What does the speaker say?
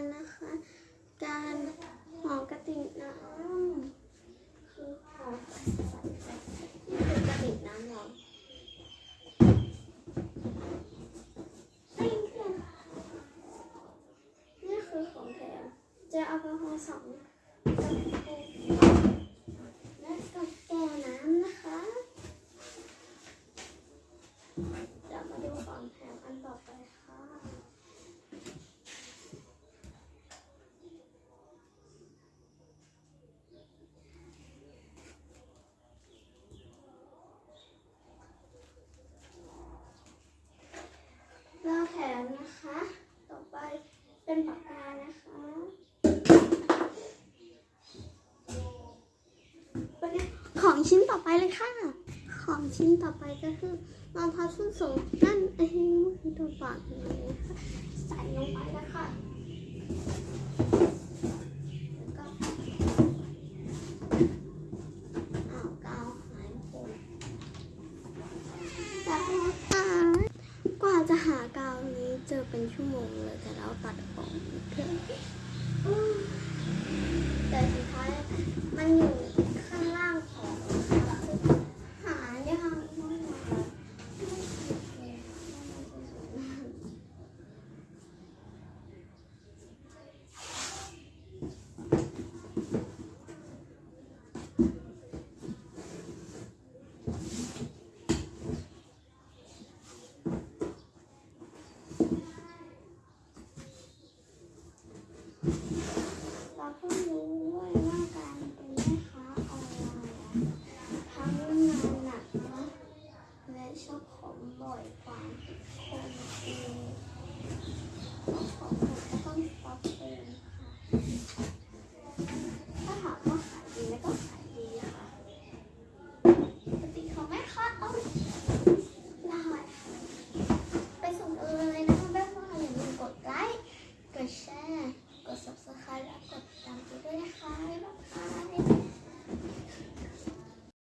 กันนะคะ การห่อกระติกน้ำคือหอนี่คือกระติกน้ำเรานี่คือของแถมเจลแอลกอฮอล์สองกระปุกและกับแก้วน้ำนะคะ เดี๋ยวมาดูของแถมอันต่อไปค่ะ เราแถมนะคะ ต่อไป เป็นปากกานะคะของชิ้นต่อไปเลยค่ะ ของชิ้นต่อไปก็คือรองเท้าส้นสูงนั่นเองคือตัวปากนี้นะคะใส่ลงไปแล้วค่ะแล้วก็เอากาวหายหมแล้วค่ะกว่าจะหากาว เจอเป็นชั่วโมงเลยแต่เราตัดออกเพื่อแต่สุดท้ายมันอยู่ เราเพิ่งรู้ด้ว่าการเป็นแม่ค้าออนไลน์ทั้งงานหนักและชอบของบอยกว่าคนอื่น